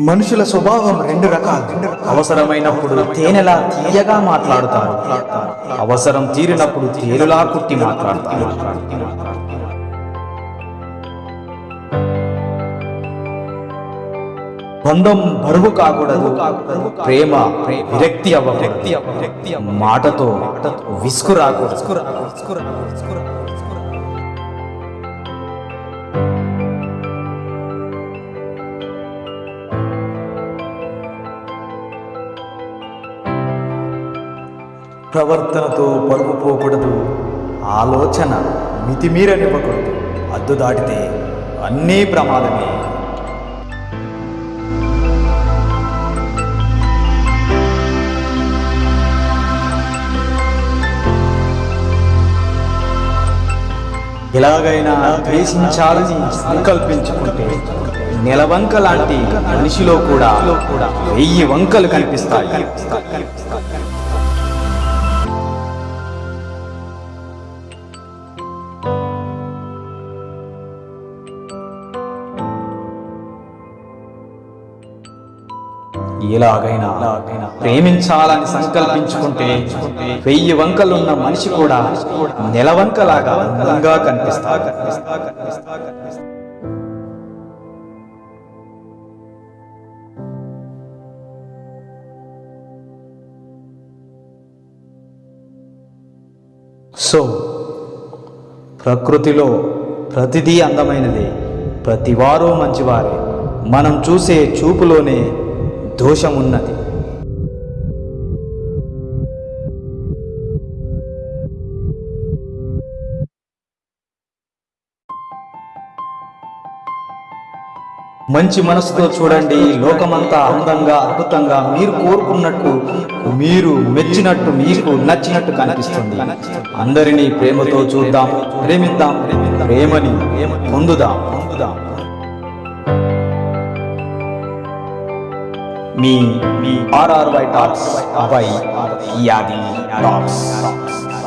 మనుషుల స్వభావం రెండు రకాలు. అవసరమైనప్పుడు తేనెలా తీయగా మాట్లాడుతారు. అవసరం తీరినప్పుడు తేలులా కుట్టి మాట్లాడతారు. బంధం బరువు కాకూడదు. ప్రేమ విరక్తి అవ్వ వ్యక్తి మాటతో విసుగు రాకూడదు. ప్రవర్తనతో పరుగు పోకూడదు ఆలోచన మితిమీరనివ్వకూడదు. అద్దు దాటితే అన్నీ ప్రమాదమే. ఎలాగైనా ద్వేషించాలని సంకల్పించుకుంటే నెలవంక లాంటి మనిషిలో కూడా వెయ్యి వంకలు కనిపిస్తాయి. ఎలాగైనా ప్రేమించాలని సంకల్పించుకుంటే వెయ్యి వంకలున్న మనిషి కూడా నెలవంకలాగా అందంగా కనిపిస్తా సో ప్రకృతిలో ప్రతిదీ అందమైనది. ప్రతివారూ మంచివారే. మనం చూసే చూపులోనే దోషం ఉన్నది మంచి మనసుతో చూడండి లోకమంతా అందంగా అద్భుతంగా మీరు కోరుకున్నట్టు మీరు మెచ్చినట్టు మీకు నచ్చినట్టు కనిపిస్తుంది. అందరినీ ప్రేమతో చూద్దాం ప్రేమిద్దాం ప్రేమని పొందుదాం పొందుదాం. me, me, RRY Talks by Yadi Talks.